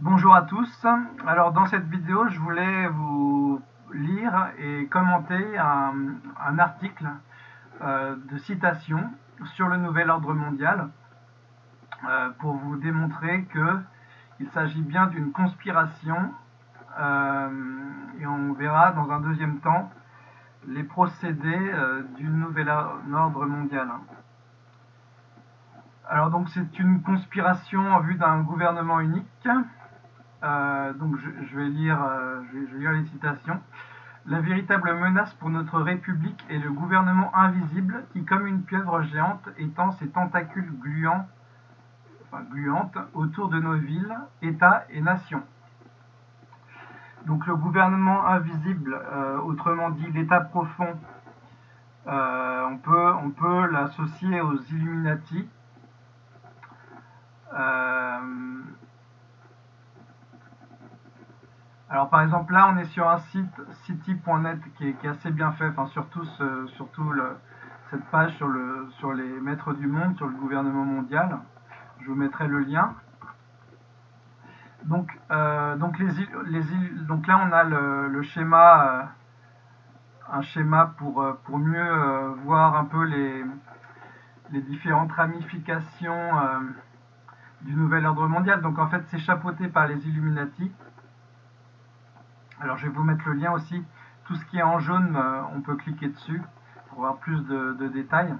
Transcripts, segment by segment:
Bonjour à tous. Alors dans cette vidéo, je voulais vous lire et commenter un, article euh, de citation sur le nouvel ordre mondial euh, pour vous démontrer qu'il s'agit bien d'une conspiration euh, et on verra dans un deuxième temps les procédés du nouvel ordre mondial. Alors donc c'est une conspiration en vue d'un gouvernement unique. Euh, donc je, vais lire, euh, je, vais, lire les citations. La véritable menace pour notre République est le gouvernement invisible qui, comme une pieuvre géante, étend ses tentacules gluants, gluantes autour de nos villes, États et nations. Donc le gouvernement invisible, euh, autrement dit l'État profond, on peut, on peut l'associer aux Illuminati, euh, alors par exemple là on est sur un site city.net qui, est assez bien fait, enfin surtout, surtout cette page sur, le, sur les maîtres du monde, sur le gouvernement mondial. Je vous mettrai le lien. Donc, euh, donc, les, les, donc là on a le, schéma, euh, un schéma pour, pour mieux voir un peu les, les différentes ramifications du nouvel ordre mondial. Donc en fait, c'est chapeauté par les Illuminati. Alors je vais vous mettre le lien aussi. Tout ce qui est en jaune, euh, on peut cliquer dessus pour avoir plus de, détails.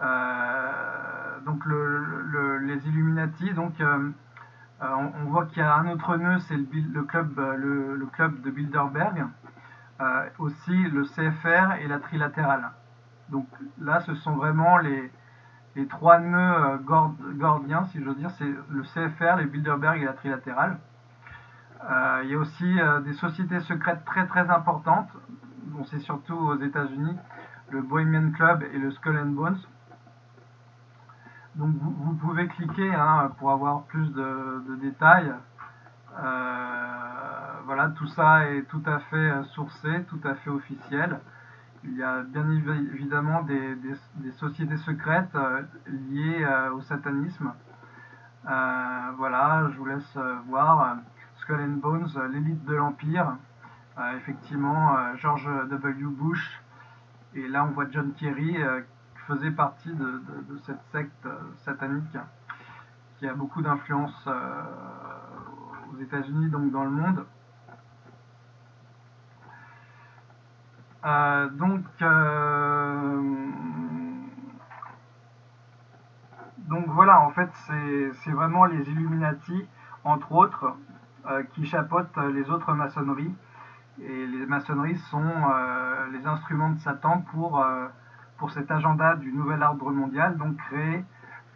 Euh, donc les Illuminati, donc euh, on, voit qu'il y a un autre nœud, c'est le, club, de Bilderberg. aussi le CFR et la trilatérale. Donc là, ce sont vraiment les, trois nœuds gordiens, si j'ose dire, c'est le CFR, les Bilderberg et la trilatérale. Euh, il y a aussi euh, des sociétés secrètes très très importantes, c'est surtout aux États-Unis, le Bohemian Club et le Skull and Bones. Donc vous, pouvez cliquer hein, pour avoir plus de, détails. voilà, tout ça est tout à fait sourcé, tout à fait officiel. Il y a bien évidemment des, sociétés secrètes euh, liées euh, au satanisme. Euh, voilà, je vous laisse voir Skull and Bones, l'élite de l'Empire. effectivement, George W. Bush. Et là, on voit John Kerry qui faisait partie de, cette secte satanique qui a beaucoup d'influence aux États-Unis, donc dans le monde. Euh, donc, euh, voilà, en fait, c'est vraiment les Illuminati, entre autres, euh, qui chapeautent les autres maçonneries. Et les maçonneries sont les instruments de Satan pour, pour cet agenda du nouvel ordre mondial, donc créer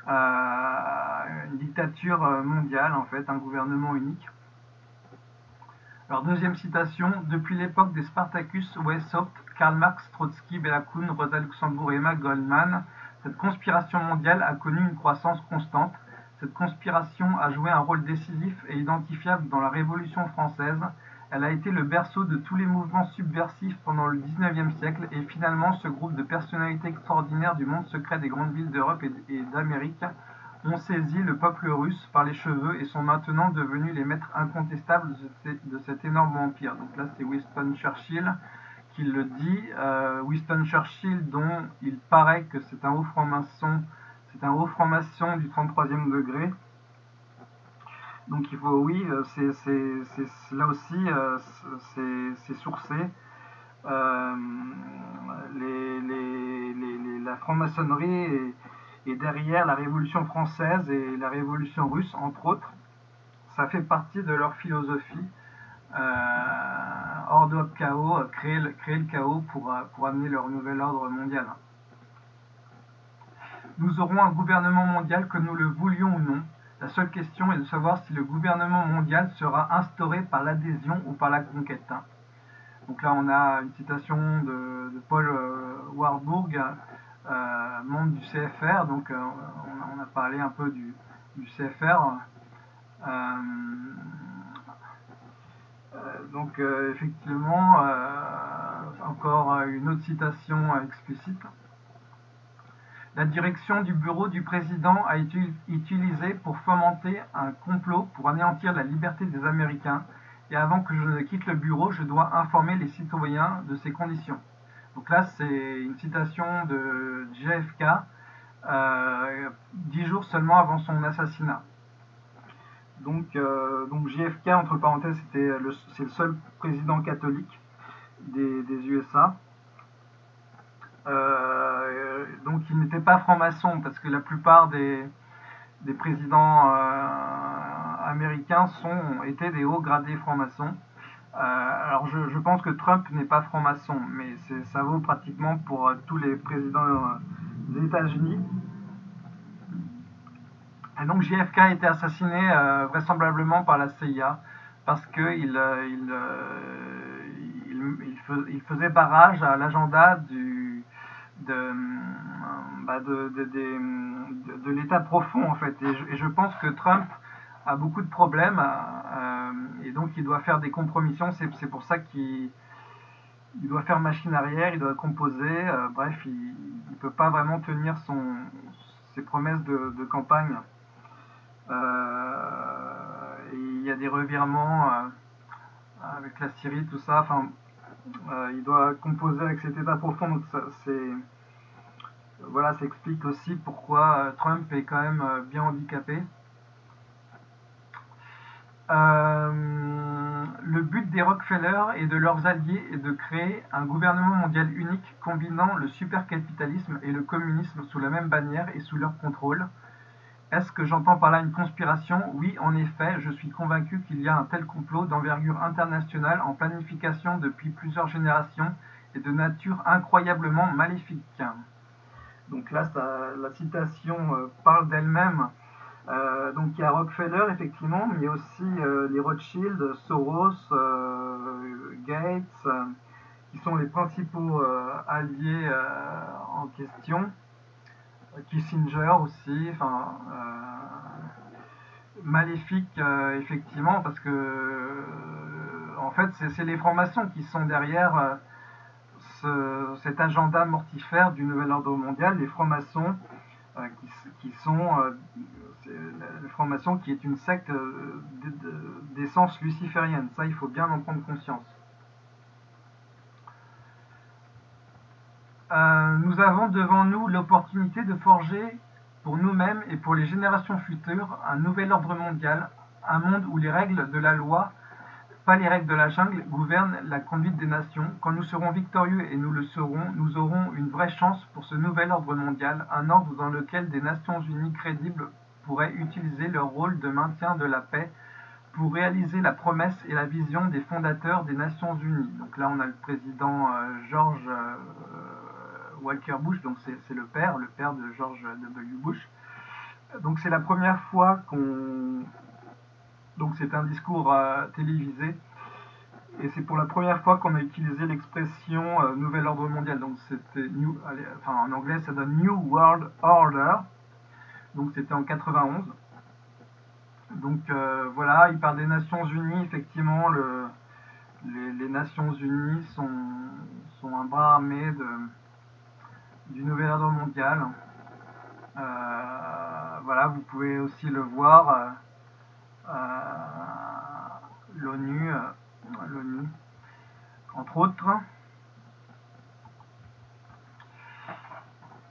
une dictature mondiale, en fait, un gouvernement unique. Alors, deuxième citation, depuis l'époque des Spartacus, Weishaupt, Karl Marx, Trotsky, Bella Kuhn, Rosa Luxembourg et Emma Goldman, cette conspiration mondiale a connu une croissance constante. Cette conspiration a joué un rôle décisif et identifiable dans la Révolution française. Elle a été le berceau de tous les mouvements subversifs pendant le XIXe siècle et finalement ce groupe de personnalités extraordinaires du monde secret des grandes villes d'Europe et d'Amérique ont saisi le peuple russe par les cheveux et sont maintenant devenus les maîtres incontestables de cet énorme empire. Donc là, c'est Winston Churchill qui le dit. Euh, Winston Churchill, dont il paraît que c'est un haut franc-maçon, c'est un haut franc-maçon du 33e degré. Donc il faut, oui, euh, c'est là aussi, euh, c'est sourcé. la franc-maçonnerie et derrière la Révolution française et la Révolution russe, entre autres. Ça fait partie de leur philosophie. Euh, de chaos, créer créer le chaos pour, pour amener leur nouvel ordre mondial. Nous aurons un gouvernement mondial que nous le voulions ou non. La seule question est de savoir si le gouvernement mondial sera instauré par l'adhésion ou par la conquête. Donc là, on a une citation de, Paul euh, Warburg euh, membre du CFR, donc euh, on, a parlé un peu du, CFR. Donc effectivement, encore une autre citation explicite. La direction du bureau du président a été utilisée pour fomenter un complot pour anéantir la liberté des Américains et avant que je ne quitte le bureau, je dois informer les citoyens de ces conditions. Donc là, c'est une citation de JFK, euh, dix jours seulement avant son assassinat. Donc, euh, donc JFK, entre parenthèses, c'est le seul président catholique des, USA. Euh, donc il n'était pas franc-maçon parce que la plupart des, présidents américains sont, étaient des hauts gradés francs-maçons. alors je, pense que Trump n'est pas franc-maçon, mais ça vaut pratiquement pour tous les présidents des États-Unis. Et donc JFK a été assassiné euh, vraisemblablement par la CIA parce qu'il euh, euh, il, faisait barrage à l'agenda du, de, bah, de, de, l'état profond en fait. Et je, pense que Trump a beaucoup de problèmes et donc il doit faire des compromissions. C'est pour ça qu'il il doit faire machine arrière, il doit composer. bref, il ne peut pas vraiment tenir son, ses promesses de campagne. Euh, il y a des revirements euh, avec la Syrie, tout ça. Enfin, euh, il doit composer avec cet état profond. Donc c'est voilà, ça explique aussi pourquoi Trump est quand même bien handicapé. le but des Rockefeller et de leurs alliés est de créer un gouvernement mondial unique combinant le supercapitalisme et le communisme sous la même bannière et sous leur contrôle. Est-ce que j'entends par là une conspiration? Oui, en effet, je suis convaincu qu'il y a un tel complot d'envergure internationale en planification depuis plusieurs générations et de nature incroyablement maléfique. Donc là, la citation euh, parle d'elle-même. Euh, donc il y a Rockefeller, effectivement, mais aussi euh, les Rothschild, Soros, Gates, qui sont les principaux alliés en question. Kissinger aussi, enfin euh, maléfique euh, effectivement parce que euh, en fait c'est les francs-maçons qui sont derrière cet agenda mortifère du nouvel ordre mondial, les francs-maçons qui, sont les francs-maçons qui est une secte d'essence luciférienne, ça il faut bien en prendre conscience. Nous avons devant nous l'opportunité de forger pour nous-mêmes et pour les générations futures un nouvel ordre mondial, un monde où les règles de la loi, pas les règles de la jungle, gouvernent la conduite des nations. Quand nous serons victorieux et nous le serons, nous aurons une vraie chance pour ce nouvel ordre mondial, un ordre dans lequel des Nations Unies crédibles pourraient utiliser leur rôle de maintien de la paix pour réaliser la promesse et la vision des fondateurs des Nations Unies. Donc là, on a le président euh, George euh, Walker Bush, donc c'est le père, le père de George W. Bush. Donc c'est la première fois qu'on... Donc c'est un discours euh, télévisé. Et c'est pour la première fois qu'on a utilisé l'expression euh, Nouvel Ordre Mondial. Donc c'était New... En anglais ça donne New World Order. Donc c'était en 91. Donc euh, voilà, il parle des Nations Unies. Effectivement, le, les, Nations Unies sont un bras armé de du nouvel ordre mondial. Euh, voilà, vous pouvez aussi le voir, euh, euh, l'ONU, l'ONU, entre autres.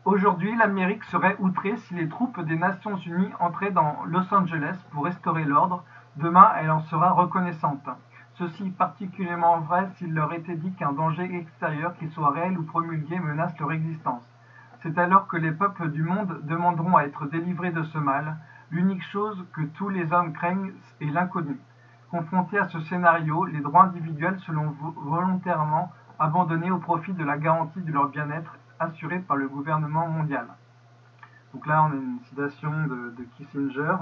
Aujourd'hui, l'Amérique serait outrée si les troupes des Nations Unies entraient dans Los Angeles pour restaurer l'ordre. Demain, elle en sera reconnaissante. Ceci est particulièrement vrai s'il leur était dit qu'un danger extérieur, qu'il soit réel ou promulgué, menace leur existence. C'est alors que les peuples du monde demanderont à être délivrés de ce mal. L'unique chose que tous les hommes craignent est l'inconnu. Confrontés à ce scénario, les droits individuels seront volontairement abandonnés au profit de la garantie de leur bien-être assurée par le gouvernement mondial. Donc là, on a une citation de, de Kissinger.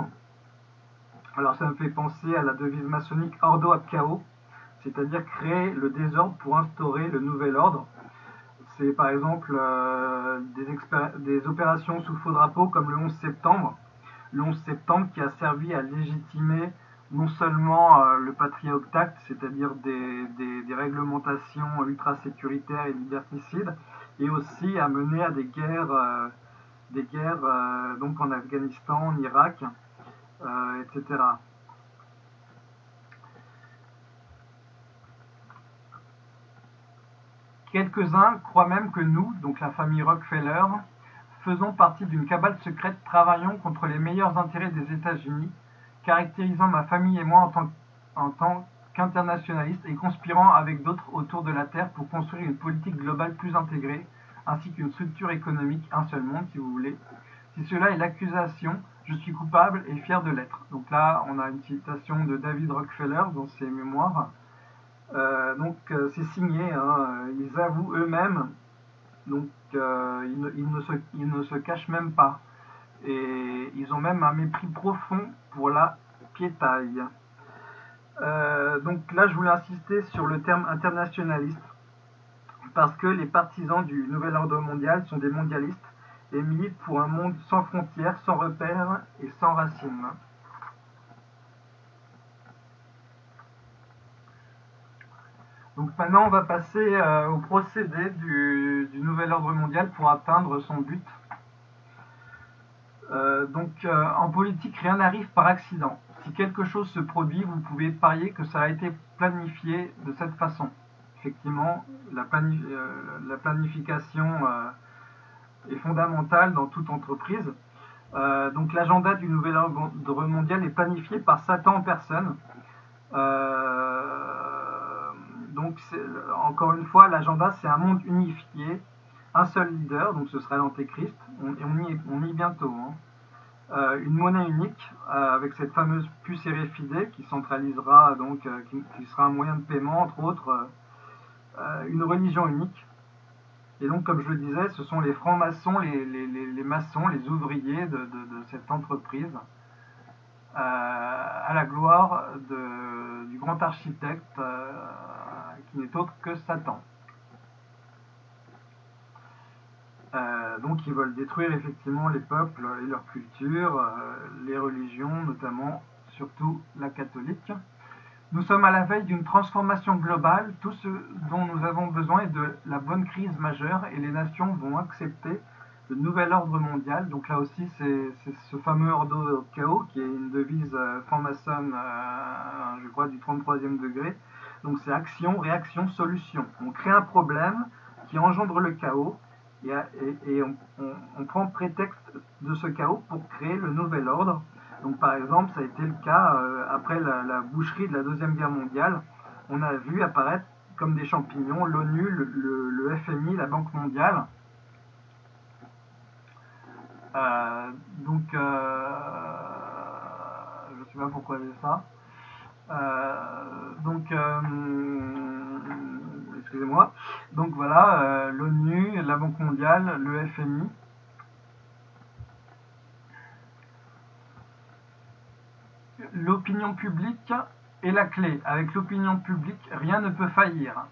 Alors ça me fait penser à la devise maçonnique Ordo ad Chaos, c'est-à-dire créer le désordre pour instaurer le nouvel ordre. C'est par exemple euh, des, opérations sous faux drapeau comme le 11 septembre. Le 11 septembre qui a servi à légitimer non seulement euh, le Patriot Act, c'est-à-dire des, réglementations ultra-sécuritaires et liberticides, et aussi à mener à des guerres, des guerres donc en Afghanistan, en Irak, etc. Quelques-uns croient même que nous, donc la famille Rockefeller, faisons partie d'une cabale secrète travaillant contre les meilleurs intérêts des États-Unis, caractérisant ma famille et moi en tant, qu'internationalistes et conspirant avec d'autres autour de la Terre pour construire une politique globale plus intégrée, ainsi qu'une structure économique, un seul monde si vous voulez. Si cela est l'accusation, je suis coupable et fier de l'être. Donc là, on a une citation de David Rockefeller dans ses mémoires. Euh, donc euh, c'est signé, hein. ils avouent eux-mêmes, donc euh, ils, ne, se, ils, ne, se, cachent même pas. Et ils ont même un mépris profond pour la piétaille. donc là je voulais insister sur le terme internationaliste, parce que les partisans du nouvel ordre mondial sont des mondialistes et militent pour un monde sans frontières, sans repères et sans racines. Donc maintenant, on va passer euh, au procédé du, nouvel ordre mondial pour atteindre son but. Euh, donc euh, en politique, rien n'arrive par accident. Si quelque chose se produit, vous pouvez parier que ça a été planifié de cette façon. Effectivement, la planification est fondamentale dans toute entreprise. donc l'agenda du nouvel ordre mondial est planifié par Satan en personne. Donc, encore une fois, l'agenda, c'est un monde unifié, un seul leader, donc ce sera l'antéchrist, et on y est, on bientôt. Hein. Euh, une monnaie unique euh, avec cette fameuse puce RFID qui centralisera, donc, euh, qui, sera un moyen de paiement, entre autres, une religion unique. Et donc, comme je le disais, ce sont les francs-maçons, les, maçons, les ouvriers de, cette entreprise, à la gloire du grand architecte qui n'est autre que Satan. Euh, donc ils veulent détruire effectivement les peuples et leur culture, euh, les religions, notamment surtout la catholique. Nous sommes à la veille d'une transformation globale. Tout ce dont nous avons besoin est de la bonne crise majeure et les nations vont accepter le nouvel ordre mondial. Donc là aussi, c'est ce fameux ordre chaos qui est une devise euh, franc-maçonne, je crois, du 33e degré, donc c'est action, réaction, solution. On crée un problème qui engendre le chaos et, on, prend prétexte de ce chaos pour créer le nouvel ordre. Donc par exemple, ça a été le cas euh, après la, boucherie de la Deuxième Guerre mondiale. On a vu apparaître comme des champignons l'ONU, le, FMI, la Banque mondiale. Euh, donc, euh, je ne sais pas pourquoi j'ai ça. Donc, excusez-moi. Donc voilà, l'ONU, la Banque mondiale, le FMI. L'opinion publique est la clé. Avec l'opinion publique, rien ne peut faillir.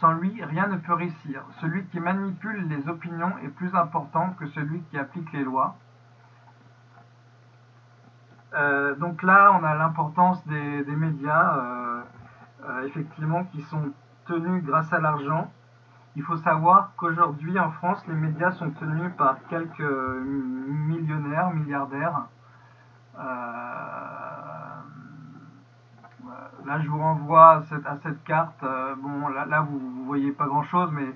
Sans lui, rien ne peut réussir. Celui qui manipule les opinions est plus important que celui qui applique les lois. Euh, donc là, on a l'importance des, médias, euh, euh, effectivement, qui sont tenus grâce à l'argent. Il faut savoir qu'aujourd'hui, en France, les médias sont tenus par quelques millionnaires, milliardaires. Là, je vous renvoie à cette, carte. bon, là, vous, ne voyez pas grand-chose, mais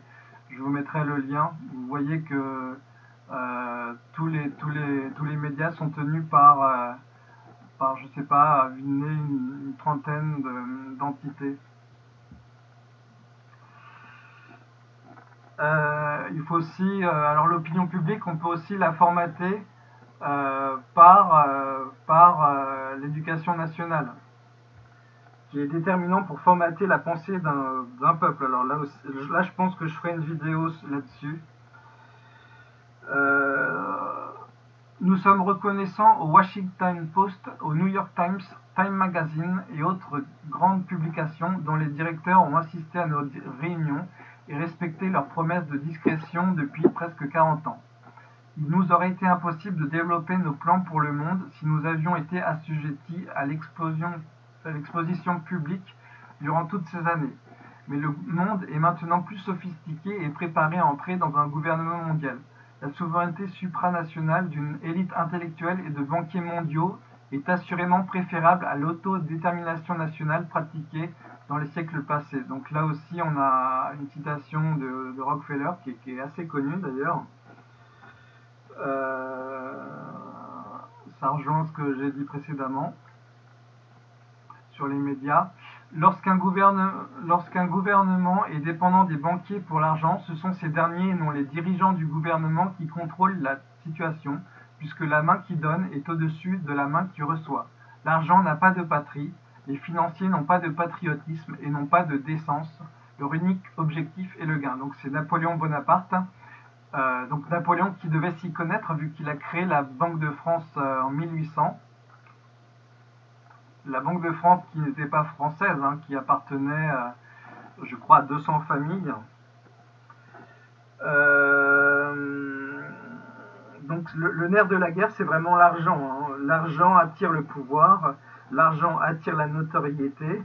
je vous mettrai le lien. Vous voyez que tous, les, tous, les, médias sont tenus par par, je sais pas, une, une, trentaine d'entités. Euh, il faut aussi, euh, alors l'opinion publique, on peut aussi la formater euh, par l'éducation nationale, qui est déterminant pour formater la pensée d'un peuple. Alors là, là, je pense que je ferai une vidéo là-dessus. Nous sommes reconnaissants au Washington Post, au New York Times, Time Magazine et autres grandes publications dont les directeurs ont assisté à nos réunions et respecté leurs promesses de discrétion depuis presque 40 ans. Il nous aurait été impossible de développer nos plans pour le monde si nous avions été assujettis à l'exposition publique durant toutes ces années. Mais le monde est maintenant plus sophistiqué et préparé à entrer dans un gouvernement mondial. La souveraineté supranationale d'une élite intellectuelle et de banquiers mondiaux est assurément préférable à l'autodétermination nationale pratiquée dans les siècles passés. Donc là aussi, on a une citation de, Rockefeller qui est, assez connue d'ailleurs. Euh, ça rejoint ce que j'ai dit précédemment les médias. Lorsqu'un gouvernement est dépendant des banquiers pour l'argent, ce sont ces derniers et non les dirigeants du gouvernement qui contrôlent la situation, puisque la main qui donne est au-dessus de la main qui reçoit. L'argent n'a pas de patrie, les financiers n'ont pas de patriotisme et n'ont pas de décence. Leur unique objectif est le gain. Donc c'est Napoléon Bonaparte. Euh, donc Napoléon qui devait s'y connaître vu qu'il a créé la Banque de France euh, en 1800 la Banque de France qui n'était pas française, hein, qui appartenait, je crois, à 200 familles. Euh, donc le, nerf de la guerre, c'est vraiment l'argent. Hein. L'argent attire le pouvoir, l'argent attire la notoriété.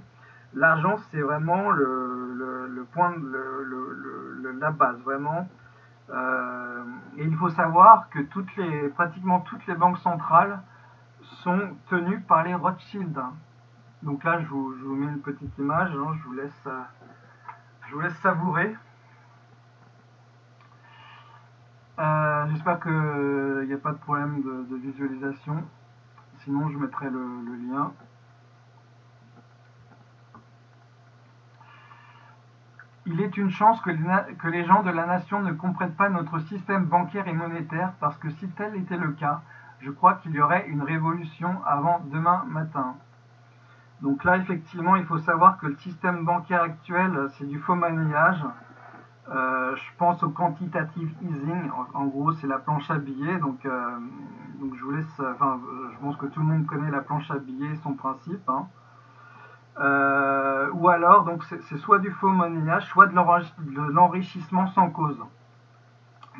L'argent, c'est vraiment le, point, la base, vraiment. Euh, et il faut savoir que toutes les, pratiquement toutes les banques centrales sont tenus par les Rothschild. Donc là, je vous, mets une petite image, hein, je, vous laisse, euh, je vous laisse savourer. Euh, j'espère qu'il n'y a pas de problème de, visualisation. Sinon, je mettrai le, lien. Il est une chance que les gens de la nation ne comprennent pas notre système bancaire et monétaire parce que si tel était le cas, je crois qu'il y aurait une révolution avant demain matin. Donc là, effectivement, il faut savoir que le système bancaire actuel, c'est du faux monnayage. Euh, je pense au quantitative easing. En, gros, c'est la planche à billets. Donc, euh, donc je vous laisse. Enfin, je pense que tout le monde connaît la planche à billets, son principe. Hein. Euh, ou alors, c'est soit du faux monnayage, soit de l'enrichissement sans cause.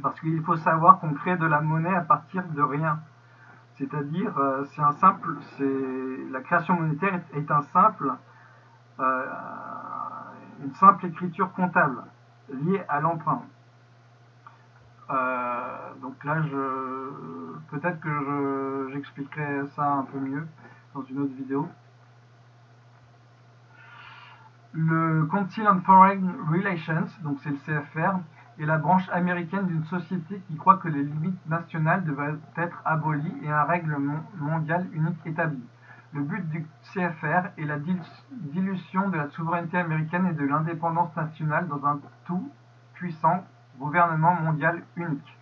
Parce qu'il faut savoir qu'on crée de la monnaie à partir de rien. C'est-à-dire, euh, c'est un simple, la création monétaire est, un simple, euh, une simple écriture comptable liée à l'emprunt. Euh, donc là, peut-être que j'expliquerai ça un peu mieux dans une autre vidéo. Le Council on Foreign Relations, donc c'est le CFR, est la branche américaine d'une société qui croit que les limites nationales devraient être abolies et un règlement mondial unique établi. Le but du CFR est la dilution de la souveraineté américaine et de l'indépendance nationale dans un tout puissant gouvernement mondial unique.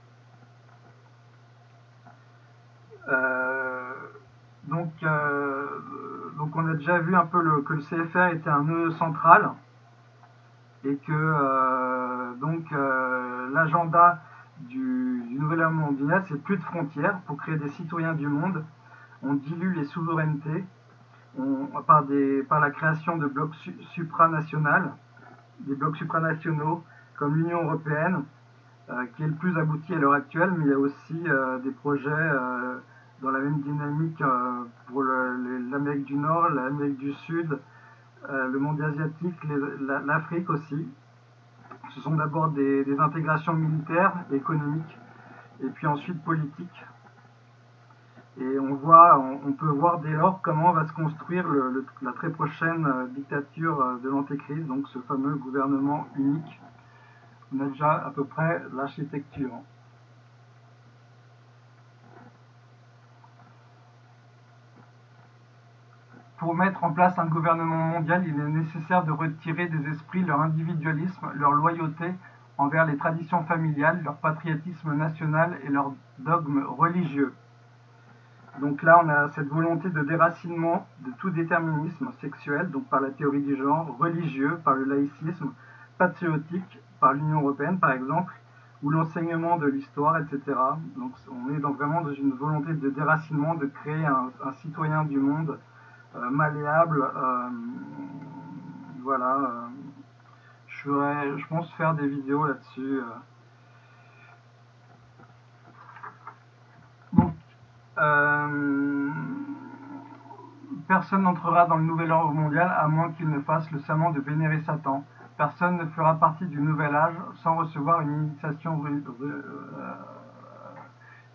Euh, donc, euh, donc on a déjà vu un peu le, que le CFR était un nœud central et que euh, donc euh, l'agenda du, nouvel ordre mondial, c'est plus de frontières pour créer des citoyens du monde. On dilue les souverainetés par, la création de blocs supranationaux, des blocs supranationaux comme l'Union européenne, euh, qui est le plus abouti à l'heure actuelle, mais il y a aussi des projets dans la même dynamique pour l'Amérique du Nord, l'Amérique du Sud, euh, le monde asiatique, l'Afrique aussi. Ce sont d'abord des, intégrations militaires, économiques, et puis ensuite politiques. Et on, voit, on, peut voir dès lors comment va se construire la très prochaine euh, dictature euh, de l'antéchrist, donc ce fameux gouvernement unique. On a déjà à peu près l'architecture. Pour mettre en place un gouvernement mondial, il est nécessaire de retirer des esprits leur individualisme, leur loyauté envers les traditions familiales, leur patriotisme national et leur dogme religieux. Donc là, on a cette volonté de déracinement de tout déterminisme sexuel, donc par la théorie du genre, religieux, par le laïcisme, patriotique, par l'Union européenne par exemple, ou l'enseignement de l'histoire, etc. Donc on est donc vraiment dans une volonté de déracinement, de créer un, citoyen du monde malléable. Euh, voilà. Euh, je, vais, je pense faire des vidéos là-dessus. Personne n'entrera dans le nouvel ordre mondial à moins qu'il ne fasse le serment de vénérer Satan. Personne ne fera partie du nouvel âge sans recevoir une initiation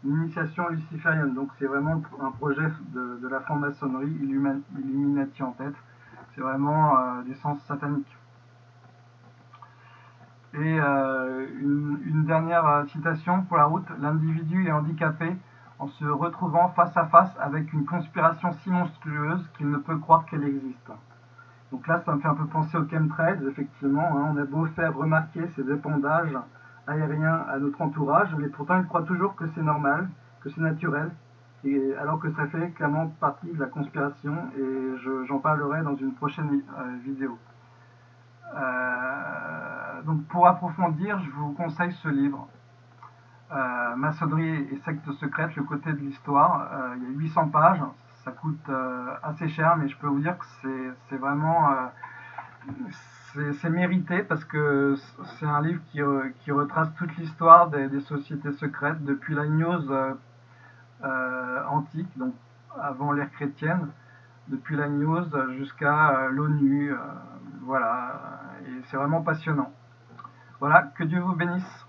l'initiation luciférienne. Donc c'est vraiment un projet de, la franc-maçonnerie, Illuminati en tête. C'est vraiment euh, du sens satanique. Et euh, une, dernière euh, citation pour la route. L'individu est handicapé en se retrouvant face à face avec une conspiration si monstrueuse qu'il ne peut croire qu'elle existe. Donc là, ça me fait un peu penser aux chemtrails, effectivement. Hein. on a beau faire remarquer ces épandages aérien à notre entourage, mais pourtant il croit toujours que c'est normal, que c'est naturel, et, alors que ça fait clairement partie de la conspiration, et j'en parlerai dans une prochaine euh, vidéo. Euh, donc pour approfondir, je vous conseille ce livre, euh, Maçonnerie et secte secrète, le côté de l'histoire. il y a 800 pages, ça coûte assez cher, mais je peux vous dire que c'est vraiment c'est mérité parce que c'est un livre qui, qui, retrace toute l'histoire des, sociétés secrètes depuis la news euh, euh, antique, donc avant l'ère chrétienne, depuis la news jusqu'à euh, l'ONU. voilà, et c'est vraiment passionnant. Voilà, que Dieu vous bénisse.